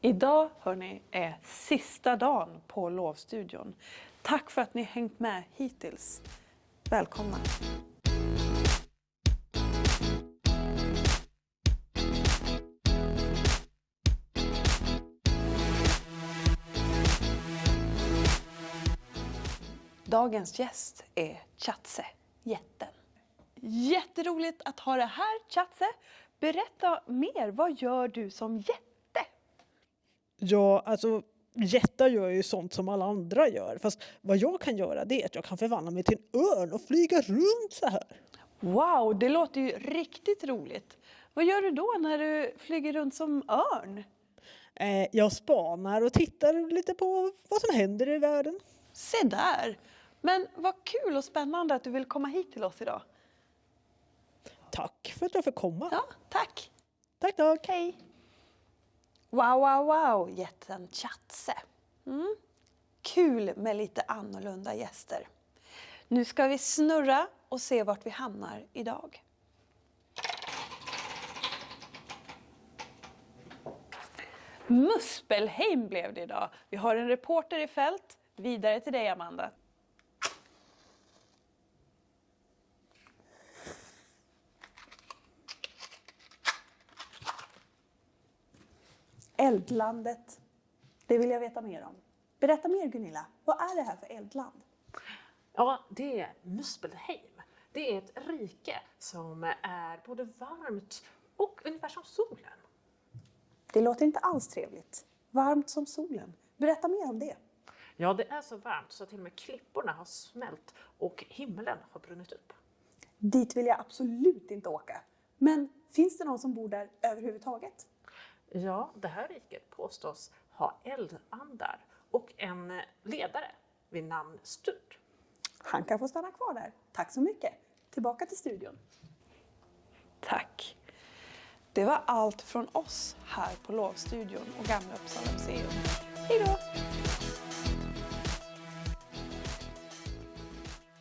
Idag hörni är sista dagen på lovstudion. Tack för att ni hängt med hittills. Välkomna! Dagens gäst är Chatse, jätten. Jätteroligt att ha dig här Chatse. Berätta mer, vad gör du som jätte? Ja, alltså jättar gör ju sånt som alla andra gör. Fast vad jag kan göra det är att jag kan förvandla mig till en örn och flyga runt så här. Wow, det låter ju riktigt roligt. Vad gör du då när du flyger runt som örn? Eh, jag spanar och tittar lite på vad som händer i världen. Se där! Men vad kul och spännande att du vill komma hit till oss idag. Tack för att jag fick komma. Ja, tack! Tack, tack. Hej! Wow, wow, wow, jätten Chatse. Mm. Kul med lite annorlunda gäster. Nu ska vi snurra och se vart vi hamnar idag. Muspelheim blev det idag. Vi har en reporter i fält. Vidare till dig Amanda. Eldlandet. Det vill jag veta mer om. Berätta mer Gunilla. Vad är det här för eldland? Ja, det är Muspelheim. Det är ett rike som är både varmt och ungefär som solen. Det låter inte alls trevligt. Varmt som solen. Berätta mer om det. Ja, det är så varmt så till och med klipporna har smält och himlen har brunnit upp. Dit vill jag absolut inte åka. Men finns det någon som bor där överhuvudtaget? Ja, det här riket påstås ha eldandar och en ledare vid namn Sturd. Han kan få stanna kvar där. Tack så mycket. Tillbaka till studion. Tack. Det var allt från oss här på Lovstudion och Gamla Uppsala museum. Hej då!